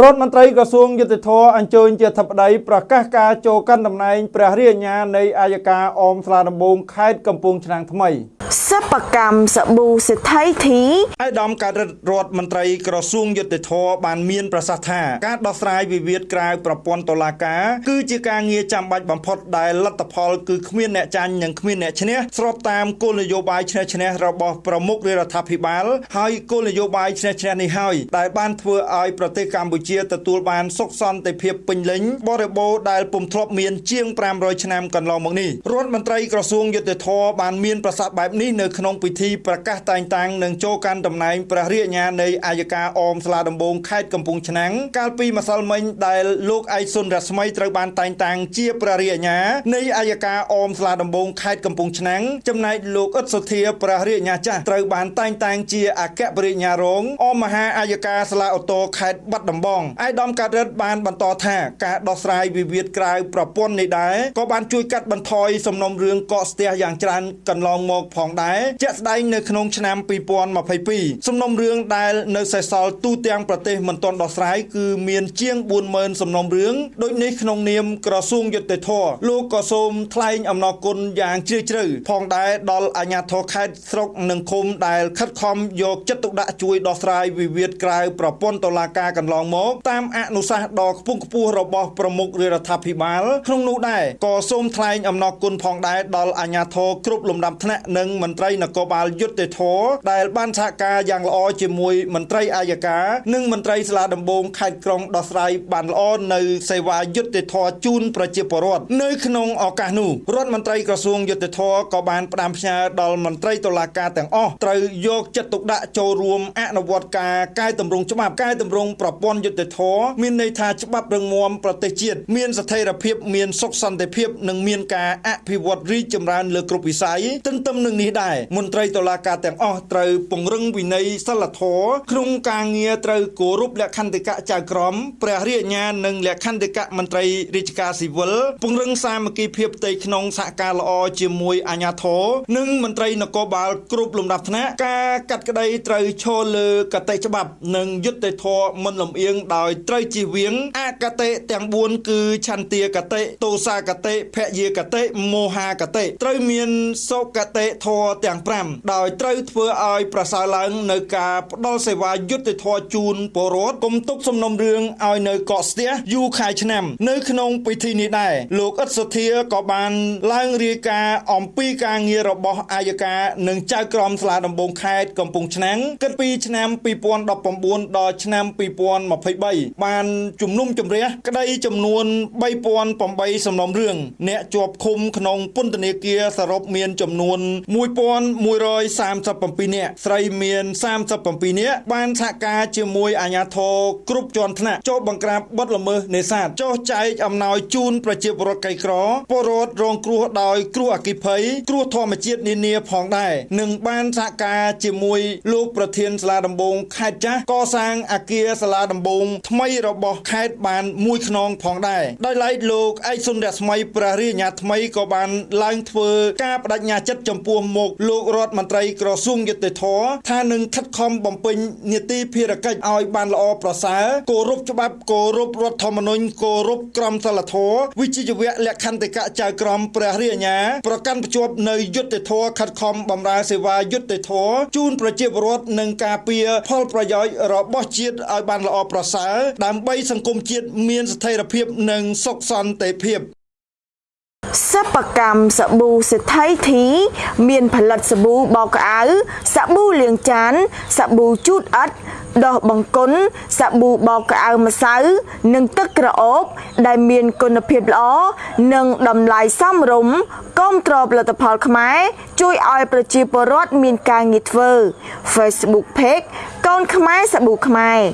រដ្ឋមន្ត្រីក្រសួងយុតិធធអញ្ជើញជាធិបតីប្រកាសការចូលកាន់តំណែងព្រះរាជអាជ្ញានៃអាយកាអមស្លាដំបងខេត្តកំពង់ឆ្នាំងថ្មី សិប្បកម្មសាប៊ូសេដ្ឋីធីអាយដាមការរដ្ឋមន្ត្រីក្រសួងយុតិធធបានមានប្រសាសន៍ថាការដោះស្រាយវិវាទក្រៅប្រព័ន្ធតុលាការគឺជាការងារចាំបាច់បំផុតដែលលទ្ធផលគឺគ្មានអ្នកចាញ់និងគ្មានអ្នកឈ្នះស្របតាមគោលនយោបាយឈ្នះឈ្នះរបស់ប្រមុខរដ្ឋាភិបាល ហើយគោលនយោបាយឈ្នះឈ្នះនេះហើយដែលបានធ្វើឲ្យប្រទេសកម្ពុជាជាទទួលបានសុខសន្តិភាពពេញលេញបរិបូរដែលពុំធ្លាប់មានជាង500ឆ្នាំកន្លងមកនេះរដ្ឋមន្ត្រីក្រសួងយុទ្ធភ័ពបានមានប្រសាសន៍បែបនេះនៅក្នុងពិធីប្រកាសតែងតាំងនិងចូលកាន់តំណែងព្រះរាជអាជ្ញានៃអាយកាអមស្លាដំបងខេត្តកំពង់ឆ្នាំងកាលពីម្សិលមិញដែលលោកឯកសុនរស្មីត្រូវបានតែងតាំងជាព្រះរាជអាជ្ញានៃអាយកាអមស្លាដំបងខេត្តកំពង់ឆ្នាំងចំណែកលោកអ៊ិតសុធាព្រះរាជអាជ្ញាចាស់ត្រូវបានតែងតាំងជាអគ្គព្រះរាជអាជ្ញារងអមមហាអាយកាស្លាអូតូខេត្តបាត់ដំបងឯកឧត្តមកាត់រិទ្ធបានបន្តថាការដោះស្រាយវិវាទក្រៅប្រព័ន្ធនេះដែរក៏បានជួយកាត់បន្ថយសំណុំរឿងកកស្ទះយ៉ាងច្រើនកន្លងមកផងដែរជាក់ស្ដែងនៅក្នុងឆ្នាំ2022សំណុំរឿងដែលនៅសេសសល់ទូទាំងប្រទេសមិនទាន់ដោះស្រាយគឺមានជាង40000សំណុំរឿងដូចនេះក្នុងនាមក្រសួងយុត្តិធម៌លោកក៏សូមថ្លែងអំណរគុណយ៉ាងជ្រាលជ្រៅផងដែរដល់អាជ្ញាធរខេត្តស្រុកនិងឃុំដែលខិតខំយកចិត្តទុកដាក់ជួយដោះស្រាយវិវាទក្រៅប្រព័ន្ធតុលាការកន្លងមកតាមអនុសាសន៍ដ៏ខ្ពង់ខ្ពស់របស់ប្រមុខរដ្ឋាភិបាលក្នុងនោះដែរក៏សូមថ្លែងអំណរគុណផងដែរដល់អាជ្ញាធរគ្រប់លំដាប់ថ្នាក់និងមន្ត្រីនគរបាលយុត្តិធម៌ដែលបានសហការយ៉ាងល្អជាមួយមន្ត្រីអាយកានិងមន្ត្រីស្លាដំបងខេត្តក្រុងដោះស្រាយបានល្អនៅសេវាយុត្តិធម៌ជូនប្រជាពលរដ្ឋនៅក្នុងឱកាសនោះរដ្ឋមន្ត្រីក្រសួងយុត្តិធម៌ក៏បានផ្ដាំផ្ញើដល់មន្ត្រីតុលាការទាំងអស់ត្រូវយកចិត្តទុកដាក់ចូលរួមអនុវត្តការកែតម្រង់ច្បាប់កែតម្រង់ប្រព័ន្ធយុត្តិធម៌មានន័យថាច្បាប់រឹងមាំប្រទេសជាតិមានស្ថិរភាពមានសុខសន្តិភាពនិងមានការអភិវឌ្ឍរីកចម្រើនលើគ្រប់វិស័យទន្ទឹមនឹងនេះដែរមន្ត្រីតុលាការទាំងអស់ត្រូវពង្រឹងវិន័យសិលធម៌ក្នុងការងារត្រូវគោរពលក្ខន្តិកៈចៅក្រមព្រះរាជអាជ្ញានិងលក្ខន្តិកៈមន្ត្រីរាជការស៊ីវិលពង្រឹងសាមគ្គីភាពផ្ទៃក្នុងសហការល្អជាមួយអាជ្ញាធរនិងមន្ត្រីនគរបាលគ្រប់លំដាប់ថ្នាក់ការកាត់ក្តីត្រូវឈលលើកតិច្បាប់ និងយុត្តិធម៌មិនលំអៀងដោយត្រូវជៀសវាងអកតេទាំង4គឺឆន្ទាកតេទោសាកតេភយាកតេមោហាកតេត្រូវមានសុកតេធរទាំង5ដោយត្រូវធ្វើឲ្យប្រសើរឡើងនៅការផ្ដល់សេវាយុត្តិធម៌ជូនពលរដ្ឋគុំទុកសំណុំរឿងឲ្យនៅកកស្ទះយូរខែឆ្នាំ នៅក្នុងពិធីនេះដែរលោកអ៊ិតសុធាក៏បានឡើងរាយការណ៍អំពីការងាររបស់អាយកានិងចៅក្រមស្លាដំបងខេត្តកំពង់ឆ្នាំងគិតពីឆ្នាំ2019ដល់ឆ្នាំ2023បានជំនុំជម្រះក្តីចំនួន3008សំណុំរឿងអ្នកជាប់ឃុំក្នុងពន្ធនាគារសរុបមានចំនួន1137នាក់ស្រីមាន37នាក់បានសហការជាមួយអាជ្ញាធរគ្រប់ជាន់ថ្នាក់ចូលបង្ក្រាបបទល្មើសនេសាទចោះចែកអំណោយជូនប្រជាពលរដ្ឋក្រីក្រពលរដ្ឋរងគ្រោះដោយគ្រោះអគ្គិភ័យគ្រោះធម្មជាតិនានាផងដែរនិងបានសហការជាមួយលោកប្រធានសាលាដំបងខេត្តចាស់កសាងអគារសាលាដំបងថ្មីរបស់ខេត្តបានមួយខ្នងផងដែរដោយឡែកលោកឯកសុនរស្មីព្រះរាជអាជ្ញាថ្មីក៏បានឡើងធ្វើការបដិញ្ញាចិត្តចំពោះមុខលោករដ្ឋមន្ត្រីក្រសួងយុតិធធថានឹងខិតខំបំពេញនីតិភារកិច្ចឲ្យបានល្អប្រសើរគោរពច្បាប់គោរពរដ្ឋធម្មនុញ្ញគោរពក្រមសីលធម៌វិជ្ជាជីវៈលក្ខន្តិកៈចៅក្រមព្រះរាជអាជ្ញាប្រកាន់ភ្ជាប់នៅយុតិធធខិតខំបម្រើសេវាយុតិធធជូនប្រជាពលរដ្ឋនិងការពារផលប្រយោជន៍របស់ជាតិឲ្យបានល្អប្រសើរដើម្បីសង្គមជាតិមានស្ថិរភាពនិងសុខសន្តិភាព សិប្បកម្មសាប៊ូសេដ្ឋីធី មានផលិតសាប៊ូបោកក្អៅសាប៊ូលាងចានសាប៊ូជូតអិតដោះបង្គន់សាប៊ូបោកក្អៅម្សៅ និងទឹកក្រអូប ដែលមានគុណភាពល្អនិងតម្លៃសមរម្យគ្រប់គ្រងផលិតផលខ្មែរជួយឲ្យប្រជាពលរដ្ឋមានការងារធ្វើ Facebook Page កូនខ្មែរសាប៊ូខ្មែរ